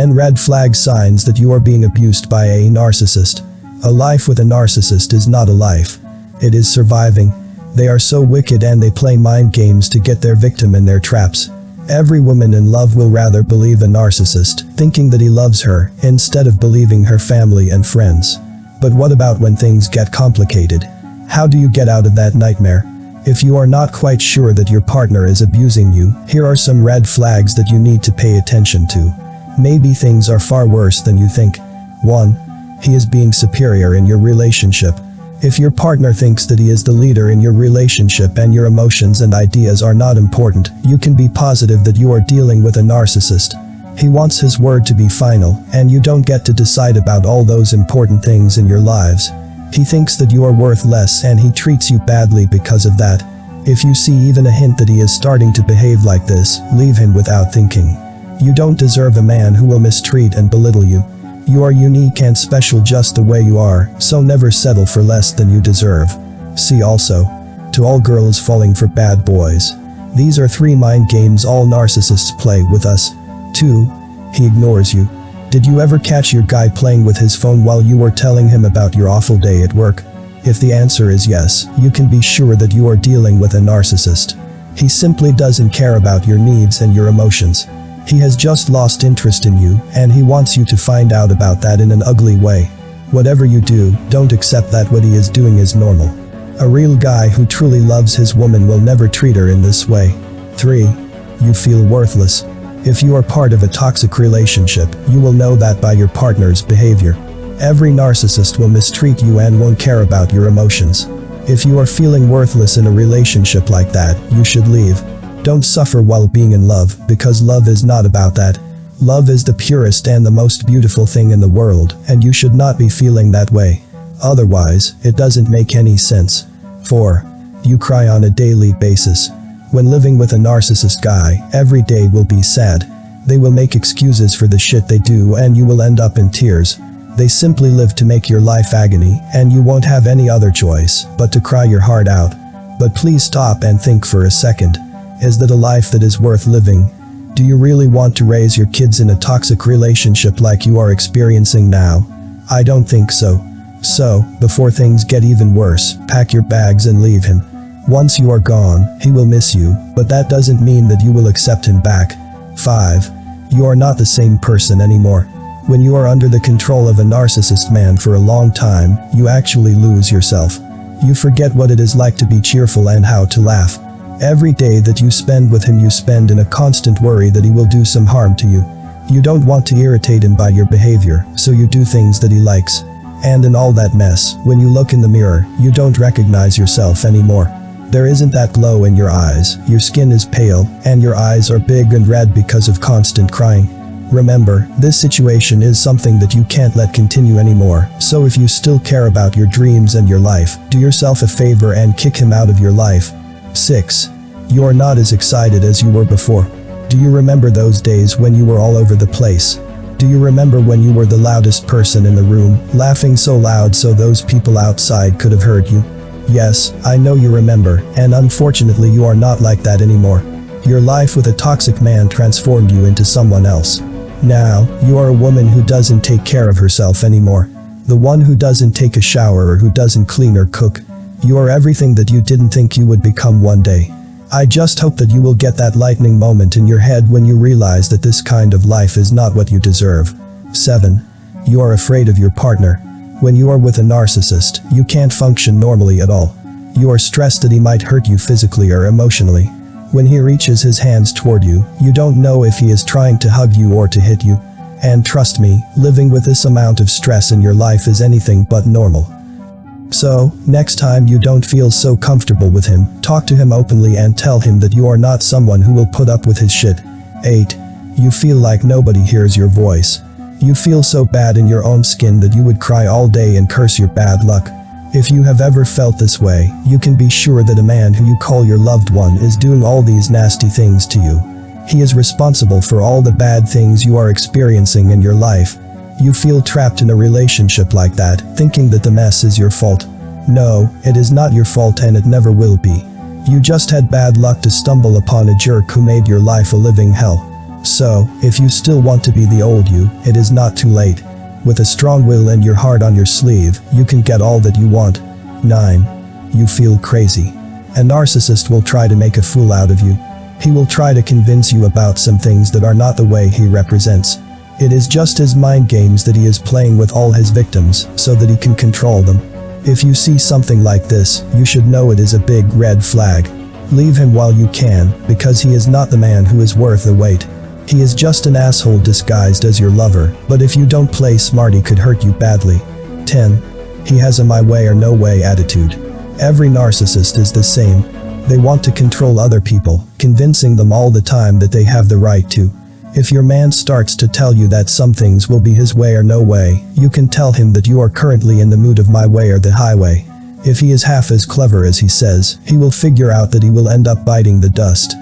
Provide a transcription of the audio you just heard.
10 red flag signs that you are being abused by a narcissist. A life with a narcissist is not a life. It is surviving. They are so wicked and they play mind games to get their victim in their traps. Every woman in love will rather believe a narcissist, thinking that he loves her, instead of believing her family and friends. But what about when things get complicated? How do you get out of that nightmare? If you are not quite sure that your partner is abusing you, here are some red flags that you need to pay attention to. Maybe things are far worse than you think. 1. He is being superior in your relationship. If your partner thinks that he is the leader in your relationship and your emotions and ideas are not important, you can be positive that you are dealing with a narcissist. He wants his word to be final, and you don't get to decide about all those important things in your lives. He thinks that you are worth less and he treats you badly because of that. If you see even a hint that he is starting to behave like this, leave him without thinking. You don't deserve a man who will mistreat and belittle you. You are unique and special just the way you are, so never settle for less than you deserve. See also. To all girls falling for bad boys. These are three mind games all narcissists play with us. 2. He ignores you. Did you ever catch your guy playing with his phone while you were telling him about your awful day at work? If the answer is yes, you can be sure that you are dealing with a narcissist. He simply doesn't care about your needs and your emotions. He has just lost interest in you, and he wants you to find out about that in an ugly way. Whatever you do, don't accept that what he is doing is normal. A real guy who truly loves his woman will never treat her in this way. 3. You feel worthless. If you are part of a toxic relationship, you will know that by your partner's behavior. Every narcissist will mistreat you and won't care about your emotions. If you are feeling worthless in a relationship like that, you should leave. Don't suffer while being in love, because love is not about that. Love is the purest and the most beautiful thing in the world, and you should not be feeling that way. Otherwise, it doesn't make any sense. 4. You cry on a daily basis. When living with a narcissist guy, every day will be sad. They will make excuses for the shit they do and you will end up in tears. They simply live to make your life agony, and you won't have any other choice but to cry your heart out. But please stop and think for a second. Is that a life that is worth living? Do you really want to raise your kids in a toxic relationship like you are experiencing now? I don't think so. So, before things get even worse, pack your bags and leave him. Once you are gone, he will miss you, but that doesn't mean that you will accept him back. 5. You are not the same person anymore. When you are under the control of a narcissist man for a long time, you actually lose yourself. You forget what it is like to be cheerful and how to laugh. Every day that you spend with him you spend in a constant worry that he will do some harm to you. You don't want to irritate him by your behavior, so you do things that he likes. And in all that mess, when you look in the mirror, you don't recognize yourself anymore. There isn't that glow in your eyes, your skin is pale, and your eyes are big and red because of constant crying. Remember, this situation is something that you can't let continue anymore, so if you still care about your dreams and your life, do yourself a favor and kick him out of your life. 6. You are not as excited as you were before. Do you remember those days when you were all over the place? Do you remember when you were the loudest person in the room, laughing so loud so those people outside could have heard you? Yes, I know you remember, and unfortunately you are not like that anymore. Your life with a toxic man transformed you into someone else. Now, you are a woman who doesn't take care of herself anymore. The one who doesn't take a shower or who doesn't clean or cook. You are everything that you didn't think you would become one day. I just hope that you will get that lightning moment in your head when you realize that this kind of life is not what you deserve. 7. You are afraid of your partner. When you are with a narcissist, you can't function normally at all. You are stressed that he might hurt you physically or emotionally. When he reaches his hands toward you, you don't know if he is trying to hug you or to hit you. And trust me, living with this amount of stress in your life is anything but normal. So, next time you don't feel so comfortable with him, talk to him openly and tell him that you are not someone who will put up with his shit. 8. You feel like nobody hears your voice. You feel so bad in your own skin that you would cry all day and curse your bad luck. If you have ever felt this way, you can be sure that a man who you call your loved one is doing all these nasty things to you. He is responsible for all the bad things you are experiencing in your life, you feel trapped in a relationship like that, thinking that the mess is your fault. No, it is not your fault and it never will be. You just had bad luck to stumble upon a jerk who made your life a living hell. So, if you still want to be the old you, it is not too late. With a strong will and your heart on your sleeve, you can get all that you want. 9. You feel crazy. A narcissist will try to make a fool out of you. He will try to convince you about some things that are not the way he represents. It is just his mind games that he is playing with all his victims, so that he can control them. If you see something like this, you should know it is a big red flag. Leave him while you can, because he is not the man who is worth the wait. He is just an asshole disguised as your lover, but if you don't play smart he could hurt you badly. 10. He has a my way or no way attitude. Every narcissist is the same. They want to control other people, convincing them all the time that they have the right to. If your man starts to tell you that some things will be his way or no way, you can tell him that you are currently in the mood of my way or the highway. If he is half as clever as he says, he will figure out that he will end up biting the dust.